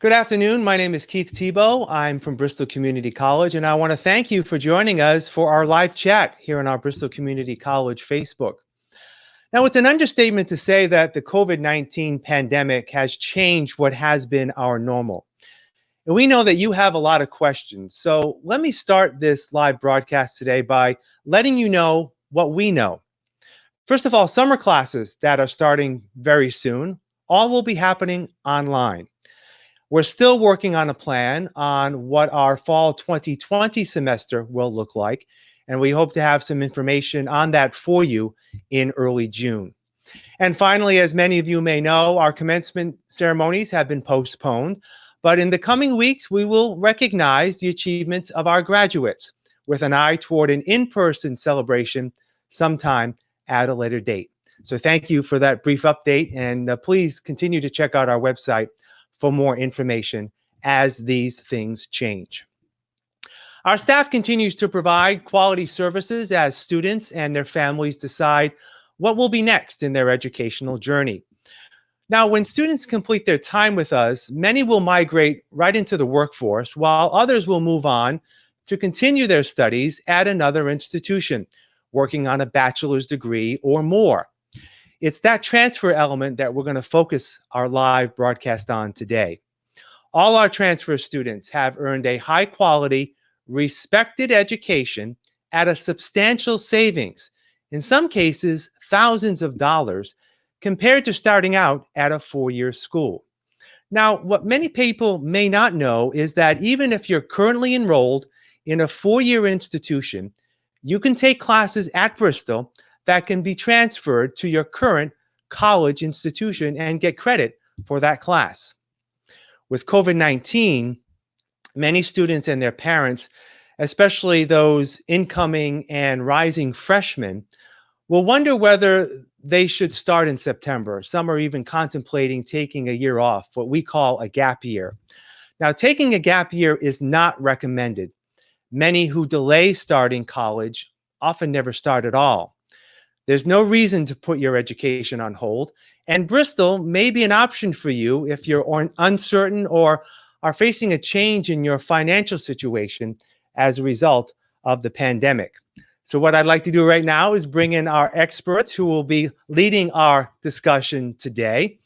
Good afternoon. My name is Keith Tebow. I'm from Bristol Community College, and I want to thank you for joining us for our live chat here on our Bristol Community College Facebook. Now, it's an understatement to say that the COVID-19 pandemic has changed what has been our normal. And we know that you have a lot of questions. So let me start this live broadcast today by letting you know what we know. First of all, summer classes that are starting very soon, all will be happening online. We're still working on a plan on what our fall 2020 semester will look like, and we hope to have some information on that for you in early June. And finally, as many of you may know, our commencement ceremonies have been postponed, but in the coming weeks, we will recognize the achievements of our graduates with an eye toward an in-person celebration sometime at a later date. So thank you for that brief update, and uh, please continue to check out our website for more information as these things change. Our staff continues to provide quality services as students and their families decide what will be next in their educational journey. Now, when students complete their time with us, many will migrate right into the workforce, while others will move on to continue their studies at another institution, working on a bachelor's degree or more. It's that transfer element that we're going to focus our live broadcast on today. All our transfer students have earned a high quality, respected education at a substantial savings, in some cases, thousands of dollars, compared to starting out at a four-year school. Now, what many people may not know is that even if you're currently enrolled in a four-year institution, you can take classes at Bristol that can be transferred to your current college institution and get credit for that class. With COVID-19, many students and their parents, especially those incoming and rising freshmen, will wonder whether they should start in September. Some are even contemplating taking a year off, what we call a gap year. Now, taking a gap year is not recommended. Many who delay starting college often never start at all. There's no reason to put your education on hold. And Bristol may be an option for you if you're uncertain or are facing a change in your financial situation as a result of the pandemic. So what I'd like to do right now is bring in our experts who will be leading our discussion today.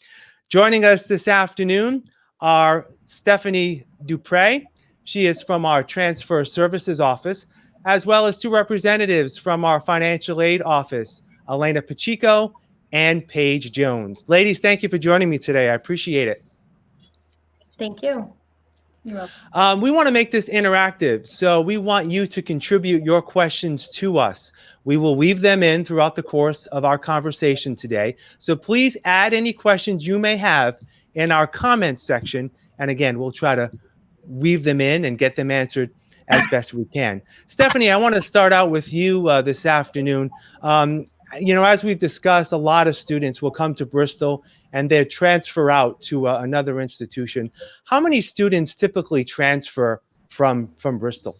Joining us this afternoon are Stephanie Dupre. She is from our Transfer Services Office, as well as two representatives from our Financial Aid Office, Elena Pacheco, and Paige Jones. Ladies, thank you for joining me today. I appreciate it. Thank you. Um, we want to make this interactive, so we want you to contribute your questions to us. We will weave them in throughout the course of our conversation today. So please add any questions you may have in our comments section. And again, we'll try to weave them in and get them answered as best we can. Stephanie, I want to start out with you uh, this afternoon. Um, you know, as we've discussed, a lot of students will come to Bristol and they transfer out to uh, another institution. How many students typically transfer from, from Bristol?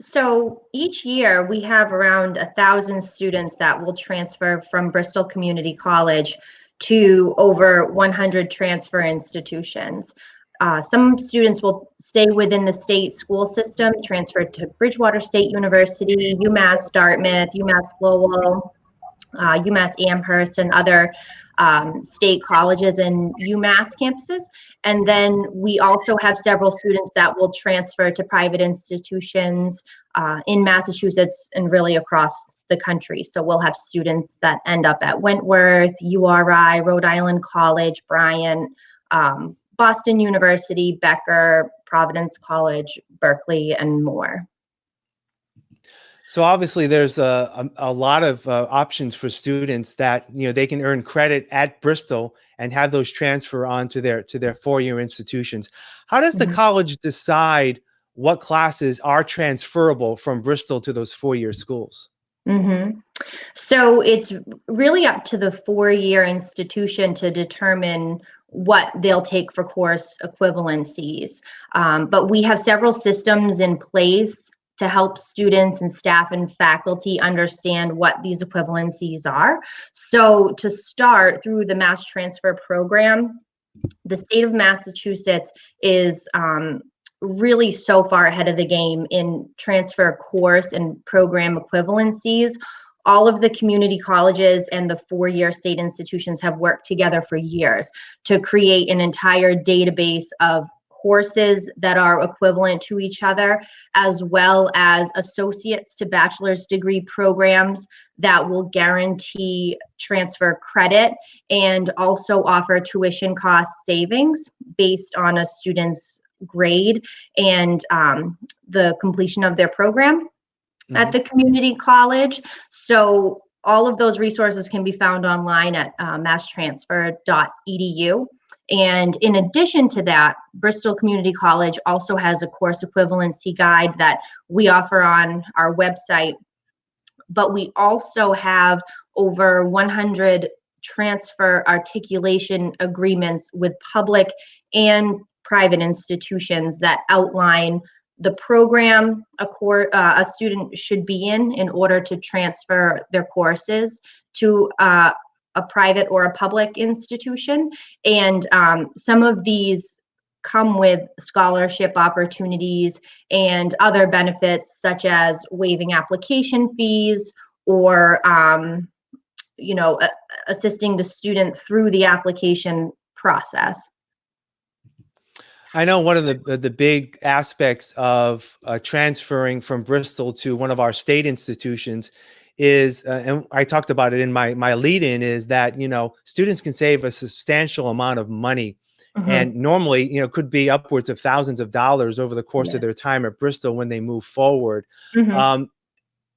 So each year we have around a thousand students that will transfer from Bristol Community College to over 100 transfer institutions. Uh, some students will stay within the state school system, transfer to Bridgewater State University, UMass Dartmouth, UMass Lowell, uh, UMass Amherst, and other um, state colleges and UMass campuses. And then we also have several students that will transfer to private institutions uh, in Massachusetts and really across the country. So we'll have students that end up at Wentworth, URI, Rhode Island College, Bryant, um, Boston University, Becker, Providence College, Berklee, and more. So obviously there's a, a, a lot of uh, options for students that, you know, they can earn credit at Bristol and have those transfer on to their, to their four-year institutions. How does the mm -hmm. college decide what classes are transferable from Bristol to those four-year schools? Mm -hmm. So it's really up to the four-year institution to determine what they'll take for course equivalencies. Um, but we have several systems in place to help students and staff and faculty understand what these equivalencies are. So to start through the mass transfer program, the state of Massachusetts is um, really so far ahead of the game in transfer course and program equivalencies. All of the community colleges and the four-year state institutions have worked together for years to create an entire database of courses that are equivalent to each other, as well as associates to bachelor's degree programs that will guarantee transfer credit and also offer tuition cost savings based on a student's grade and um, the completion of their program mm -hmm. at mm-hmm. the community college. So all of those resources can be found online at uh, masstransfer.edu. And in addition to that, Bristol Community College also has a course equivalency guide that we offer on our website. But we also have over 100 transfer articulation agreements with public and private institutions that outline the program a, uh, a student should be in in order to transfer their courses to uh, a private or a public institution. And um, some of these come with scholarship opportunities and other benefits such as waiving application fees or um, you know assisting the student through the application process I know one of the the big aspects of uh, transferring from Bristol to one of our state institutions is, uh, and I talked about it in my my lead in, is that you know students can save a substantial amount of money, mm -hmm. and normally you know could be upwards of thousands of dollars over the course yes. of their time at Bristol when they move forward. Mm -hmm. um,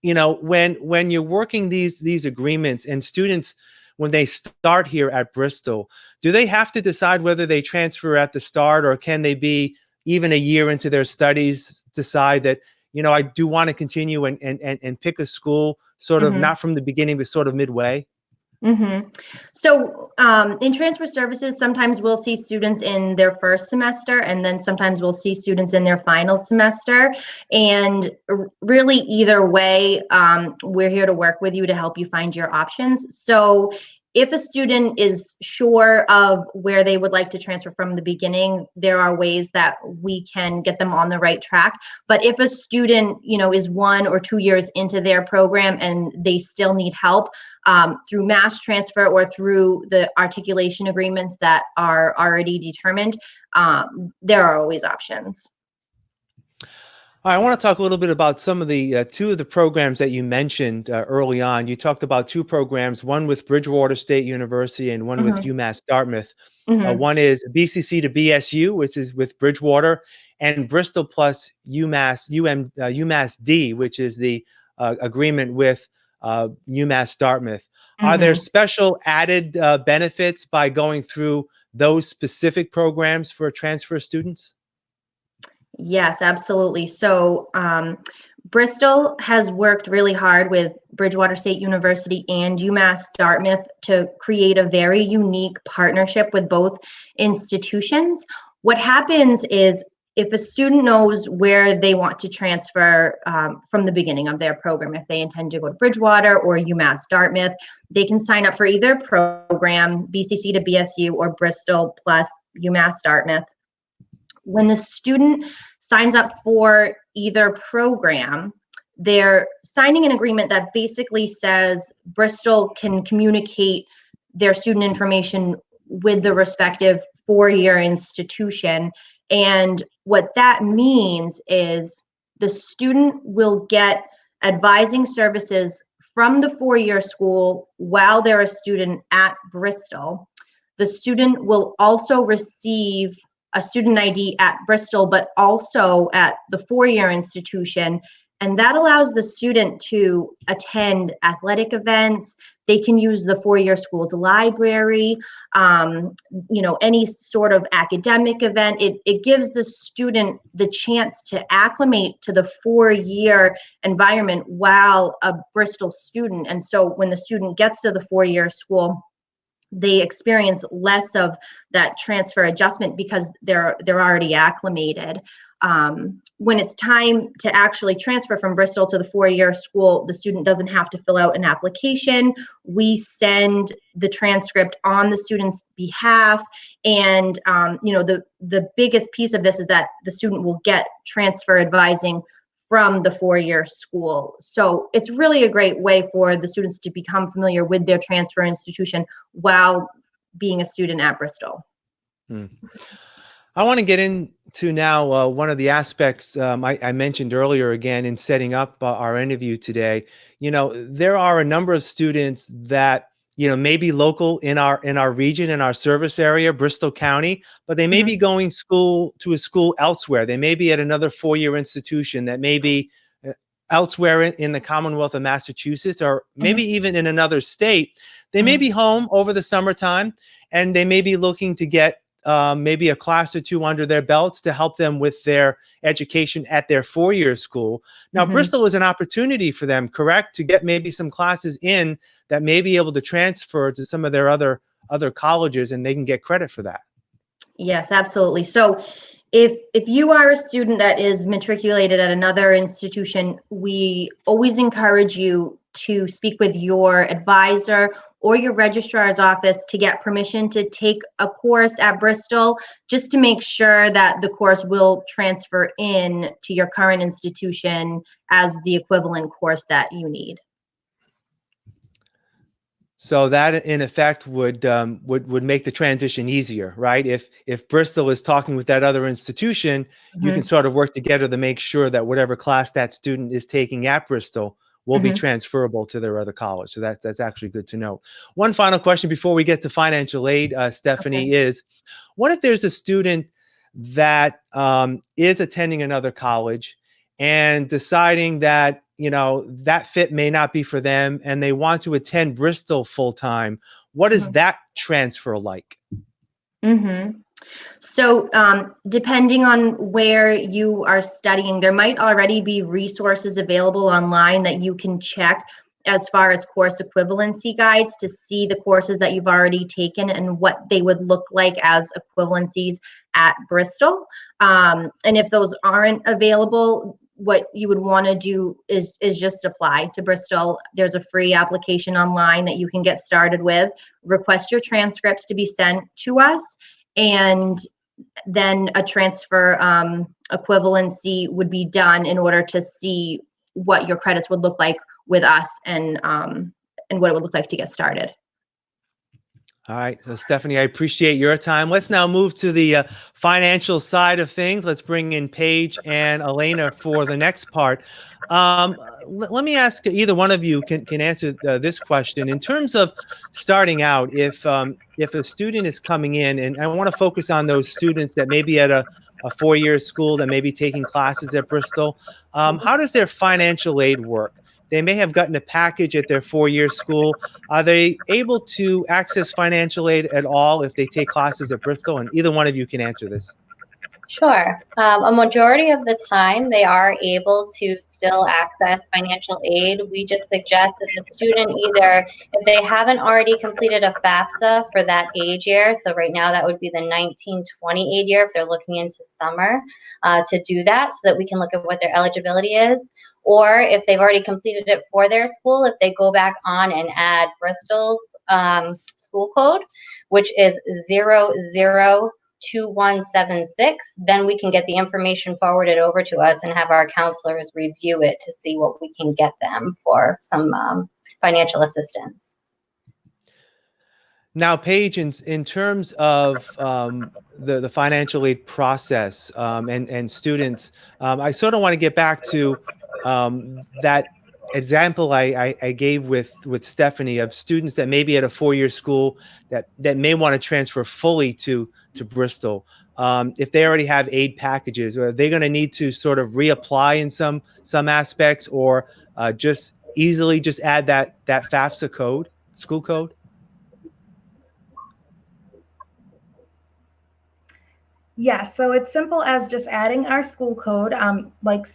you know when when you're working these these agreements and students when they start here at Bristol, do they have to decide whether they transfer at the start or can they be even a year into their studies decide that you know I do want to continue and and and, and pick a school sort of mm -hmm. not from the beginning, but sort of midway? Mm -hmm. So um, in transfer services, sometimes we'll see students in their first semester, and then sometimes we'll see students in their final semester. And really, either way, um, we're here to work with you to help you find your options. So if a student is sure of where they would like to transfer from the beginning, there are ways that we can get them on the right track. But if a student, you know, is one or two years into their program and they still need help um, through mass transfer or through the articulation agreements that are already determined, um, there are always options. I want to talk a little bit about some of the uh, two of the programs that you mentioned uh, early on. You talked about two programs, one with Bridgewater State University and one mm -hmm. with mm-hmm. UMass Dartmouth. Mm -hmm. uh, one is BCC to BSU, which is with Bridgewater, and Bristol plus UMass UM uh, UMass D, which is the uh, agreement with uh, UMass Dartmouth. Mm -hmm. Are there mm-hmm. special added benefits by going through those specific programs for transfer students? Yes, absolutely. So um, Bristol has worked really hard with Bridgewater State University and UMass Dartmouth to create a very unique partnership with both institutions. What happens is if a student knows where they want to transfer um, from the beginning of their program, if they intend to go to Bridgewater or UMass Dartmouth, they can sign up for either program, BCC to BSU or Bristol plus UMass Dartmouth when the student signs up for either program, they're signing an agreement that basically says Bristol can communicate their student information with the respective four-year institution. And what that means is the student will get advising services from the four-year school while they're a student at Bristol. The student will also receive a student ID at Bristol, but also at the four-year institution. And that allows the student to attend athletic events. They can use the four-year school's library, um, you know, any sort of academic event. It, it gives the student the chance to acclimate to the four-year environment while a Bristol student. And so when the student gets to the four-year school, they experience less of that transfer adjustment because they're they're already acclimated. um, when it's time to actually transfer from Bristol to the four-year school, the student doesn't have to fill out an application. We send the transcript on the student's behalf, and um, you know the the biggest piece of this is that the student will get transfer advising from the four-year school. So it's really a great way for the students to become familiar with their transfer institution while being a student at Bristol. Hmm. I want to get into now uh, one of the aspects um, I, I, mentioned earlier again in setting up uh, our interview today. You know, there are a number of students that you know maybe local in our in our region in our service area, Bristol County, but they may mm -hmm. be going school to a school elsewhere. They may be at another four-year institution that may be uh, elsewhere in, in, the Commonwealth of Massachusetts or maybe mm -hmm. even in another state. They may mm-hmm. be home over the summertime and they may be looking to get um, maybe a class or two under their belts to help them with their education at their four-year school. Now, mm -hmm. Bristol is an opportunity for them, correct, to get maybe some classes in that may be able to transfer to some of their other other colleges, and they can get credit for that. Yes, absolutely. So if if you are a student that is matriculated at another institution, we always encourage you to speak with your advisor or your registrar's office to get permission to take a course at Bristol, just to make sure that the course will transfer in to your current institution as the equivalent course that you need. So that in effect would um, would would make the transition easier, right? If if Bristol is talking with that other institution, mm -hmm. you can mm-hmm. sort of work together to make sure that whatever class that student is taking at Bristol will mm -hmm. be transferable to their other college. So that, that's actually good to know. One final question before we get to financial aid, uh, Stephanie, okay. is what if there's a student that um, is attending another college and deciding that, you know, that fit may not be for them and they want to attend Bristol full time? What is mm -hmm. that transfer like? Mm -hmm. So um, depending on where you are studying, there might already be resources available online that you can check as far as course equivalency guides to see the courses that you've already taken and what they would look like as equivalencies at Bristol. Um, and if those aren't available, what you would want to do is is just apply to Bristol. There's a free application online that you can get started with. Request your transcripts to be sent to us, and then a transfer um, equivalency would be done in order to see what your credits would look like with us and um, and what it would look like to get started. All right, so Stephanie, I appreciate your time. Let's now move to the uh, financial side of things. Let's bring in Paige and Elena for the next part. Um, let me ask either one of you can, can answer uh, this question. In terms of starting out, if um, if a student is coming in, and I want to focus on those students that may be at a, a four-year school that may be taking classes at Bristol, um, how does their financial aid work? They may have gotten a package at their four-year school. Are they able to access financial aid at all if they take classes at Bristol? And either one of you can answer this. Sure. Um, a majority of the time, they are able to still access financial aid. We just suggest that the student either, if they haven't already completed a FAFSA for that age year, so right now that would be the 1920 aid year if they're looking into summer, uh, to do that so that we can look at what their eligibility is. Or if they've already completed it for their school, if they go back on and add Bristol's um, school code, which is zero zero 2176, then we can get the information forwarded over to us and have our counselors review it to see what we can get them for some um, financial assistance. Now, Paige, in, in terms of um, the, the financial aid process um, and, and students, um, I sort of want to get back to um, that example I, I, I, gave with with Stephanie of students that may be at a four-year school that that may want to transfer fully to to Bristol. Um, if they already have aid packages, are they going to need to sort of reapply in some some aspects, or uh, just easily just add that that FAFSA code, school code? Yes, so it's simple as just adding our school code, um, like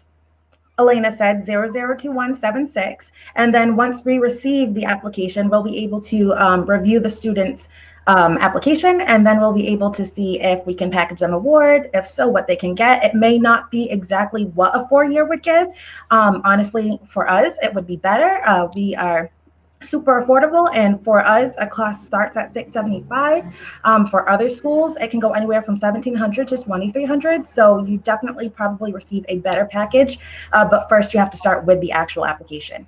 Elena said, 002176. And then once we receive the application, we'll be able to um, review the student's um, application, and then we'll be able to see if we can package them award. If so, what they can get. It may not be exactly what a four-year would give. Um, honestly, for us, it would be better. Uh, we are super affordable and for us a class starts at 675 um, for other schools it can go anywhere from 1700 to 2300 so you definitely probably receive a better package uh, but first you have to start with the actual application.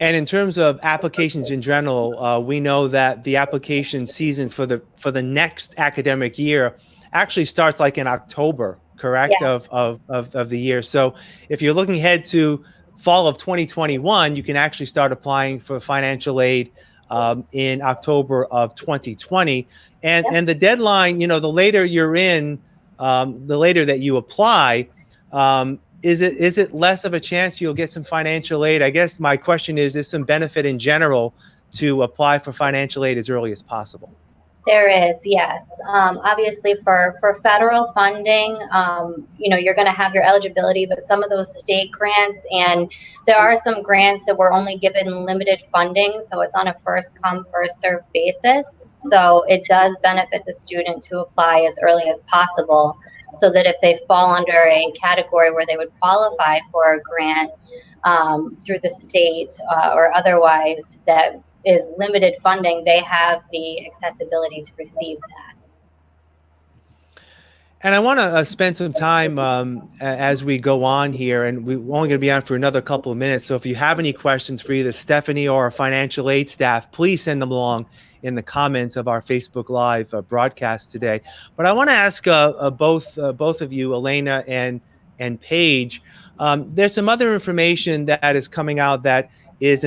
And in terms of applications in general uh, we know that the application season for the for the next academic year actually starts like in october correct? Yes. of, of, of of the year. So if you're looking ahead to fall of 2021, you can actually start applying for financial aid um, in October of 2020. And, and the deadline, you know, the later you're in, um, the later that you apply, um, is it is it less of a chance you'll get some financial aid? I guess my question is, is some benefit in general to apply for financial aid as early as possible? There is, yes. Um, obviously, for for federal funding, um, you know, you're going to have your eligibility, but some of those state grants, and there are some grants that were only given limited funding, so it's on a first come first served basis. So it does benefit the student to apply as early as possible, so that if they fall under a category where they would qualify for a grant um, through the state uh, or otherwise, that is limited funding, they have the accessibility to receive that. And I want to uh, spend some time um, as we go on here, and we're only going to be on for another couple of minutes. So if you have any questions for either Stephanie or our financial aid staff, please send them along in the comments of our Facebook Live uh, broadcast today. But I want to ask uh, uh, both uh, both of you, Elena and and Paige. Um, there's some other information that is coming out that is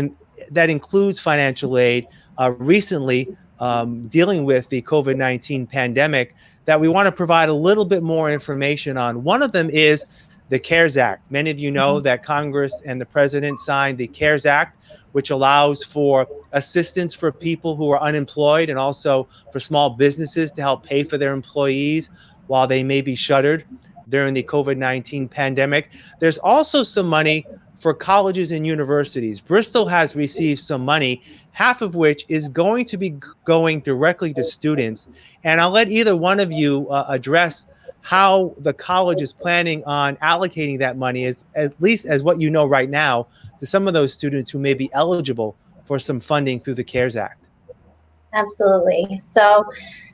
that includes financial aid. Uh, recently, um, dealing with the COVID 19 pandemic, that we want to provide a little bit more information on. One of them is the CARES Act. Many of you know that Congress and the President signed the CARES Act, which allows for assistance for people who are unemployed and also for small businesses to help pay for their employees while they may be shuttered during the COVID 19 pandemic. There's also some money for colleges and universities. Bristol has received some money, half of which is going to be going directly to students. And I'll let either one of you uh, address how the college is planning on allocating that money, as, at least as what you know right now, to some of those students who may be eligible for some funding through the CARES Act. Absolutely. So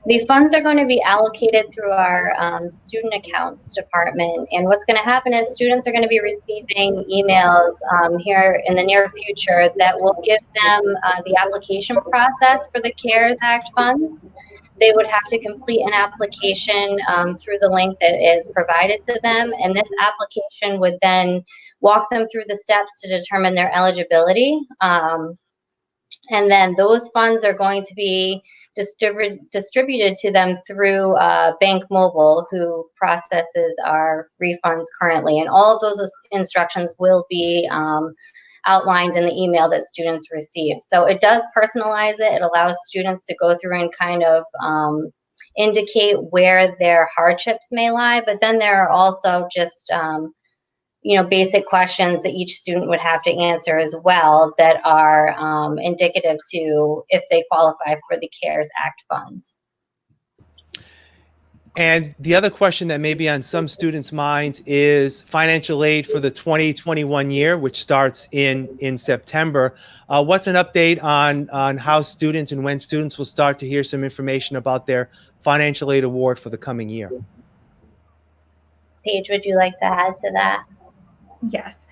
the funds are going to be allocated through our um, student accounts department. And what's going to happen is students are going to be receiving emails um, here in the near future that will give them uh, the application process for the CARES Act funds. They would have to complete an application um, through the link that is provided to them. And this application would then walk them through the steps to determine their eligibility. Um, and then those funds are going to be distribu- distributed to them through uh, Bank Mobile, who processes our refunds currently. And all of those instructions will be um, outlined in the email that students receive. So it does personalize it. It allows students to go through and kind of um, indicate where their hardships may lie. But then there are also just um, you know, basic questions that each student would have to answer as well that are um, indicative to if they qualify for the CARES Act funds. And the other question that may be on some students' minds is financial aid for the 2021 year, which starts in in September. Uh, what's an update on on how students and when students will start to hear some information about their financial aid award for the coming year? Paige, would you like to add to that? Yes.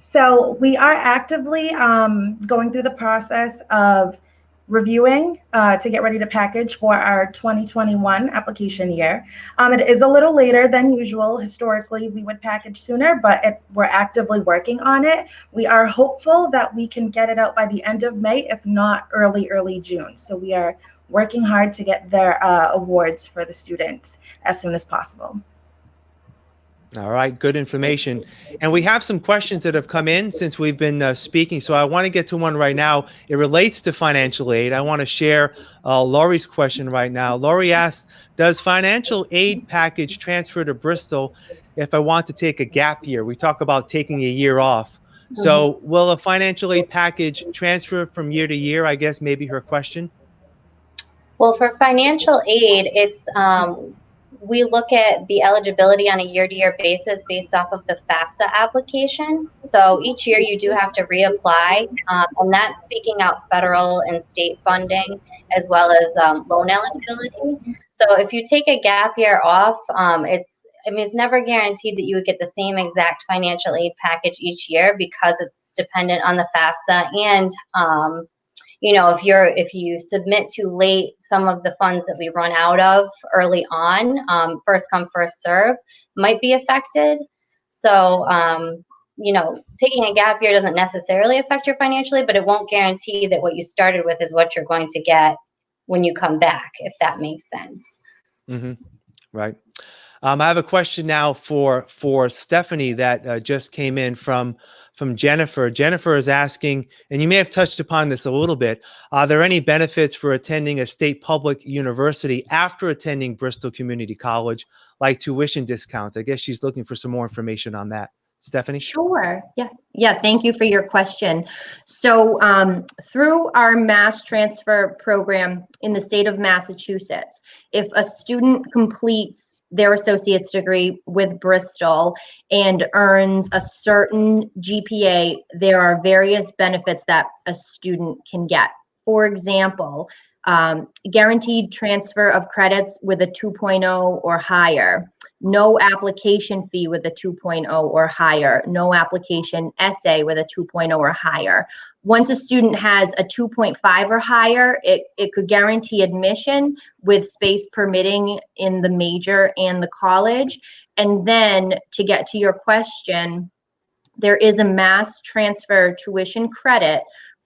So we are actively um, going through the process of reviewing uh, to get ready to package for our 2021 application year. Um, it is a little later than usual. Historically, we would package sooner, but we're actively working on it. We are hopeful that we can get it out by the end of May, if not early, early June. So we are working hard to get their uh, awards for the students as soon as possible. All right, good information. And we have some questions that have come in since we've been uh, speaking. So I want to get to one right now. It relates to financial aid. I want to share uh, Laurie's question right now. Laurie asked, does financial aid package transfer to Bristol if I want to take a gap year? We talk about taking a year off. So will a financial aid package transfer from year to year? I guess maybe her question. Well, for financial aid, it's um, we look at the eligibility on a year-to-year basis based off of the FAFSA application. So each year you do have to reapply, um, and that's seeking out federal and state funding as well as um, loan eligibility. So if you take a gap year off, um, it's I mean, it's never guaranteed that you would get the same exact financial aid package each year because it's dependent on the FAFSA and um, you know if you're if you submit too late some of the funds that we run out of early on um, first come first serve might be affected. So um, you know taking a gap year doesn't necessarily affect your financially but it won't guarantee that what you started with is what you're going to get when you come back if that makes sense. Mm-hmm. right. Um, I have a question now for for Stephanie that uh, just came in from from Jennifer. Jennifer is asking, and you may have touched upon this a little bit. Are there any benefits for attending a state public university after attending Bristol Community College, like tuition discounts? I guess she's looking for some more information on that. Stephanie? Sure. Yeah. Yeah. Thank you for your question. So, um, through our mass transfer program in the state of Massachusetts, if a student completes their associate's degree with Bristol and earns a certain GPA, there are various benefits that a student can get. For example, um, guaranteed transfer of credits with a 2.0 or higher, no application fee with a 2.0 or higher, no application essay with a 2.0 or higher. Once a student has a 2.5 or higher, it, it could guarantee admission with space permitting in the major and the college. And then to get to your question, there is a mass transfer tuition credit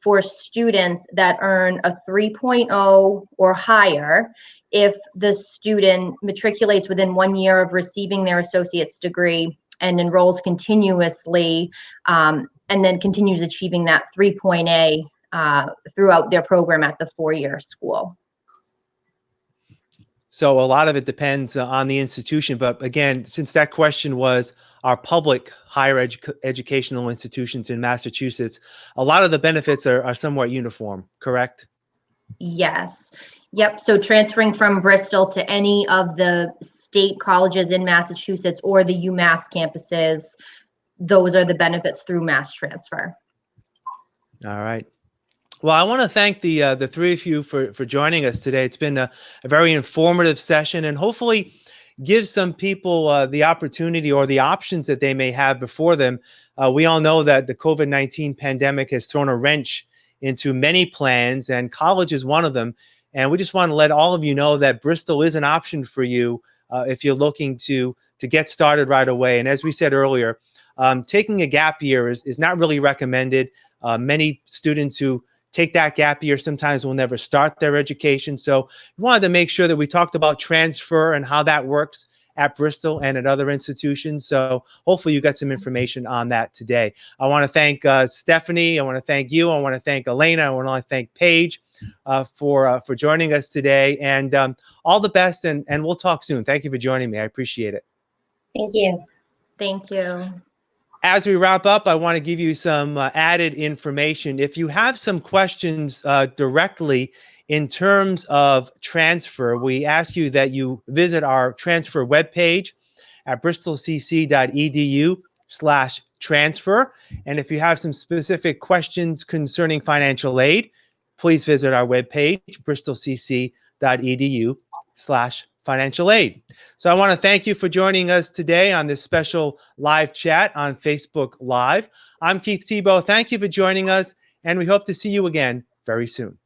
for students that earn a 3.0 or higher if the student matriculates within one year of receiving their associate's degree and enrolls continuously um, and then continues achieving that 3.0 uh, throughout their program at the four-year school. So a lot of it depends uh, on the institution. But again, since that question was our public higher edu educational institutions in Massachusetts, a lot of the benefits are, are somewhat uniform, correct? Yes. Yep. So transferring from Bristol to any of the state colleges in Massachusetts or the UMass campuses, those are the benefits through mass transfer. All right. Well, I want to thank the uh, the three of you for for joining us today. It's been a, a very informative session, and hopefully give some people uh, the opportunity or the options that they may have before them. Uh, we all know that the COVID nineteen pandemic has thrown a wrench into many plans, and college is one of them. And we just want to let all of you know that Bristol is an option for you uh, if you're looking to to get started right away. And as we said earlier, um, taking a gap year is, is not really recommended. Uh, many students who take that gap year sometimes will never start their education. So we wanted to make sure that we talked about transfer and how that works at Bristol and at other institutions. So hopefully you got some information on that today. I want to thank uh, Stephanie. I want to thank you. I want to thank Elena. I want to thank Paige uh, for uh, for joining us today. And um, all the best. And and we'll talk soon. Thank you for joining me. I appreciate it. Thank you. Thank you. As we wrap up, I want to give you some uh, added information. If you have some questions uh, directly in terms of transfer, we ask you that you visit our transfer webpage at bristolcc.edu slash transfer. And if you have some specific questions concerning financial aid, please visit our webpage, bristolcc.edu slash financial aid. So I want to thank you for joining us today on this special live chat on Facebook Live. I'm Keith Tebow. Thank you for joining us, and we hope to see you again very soon.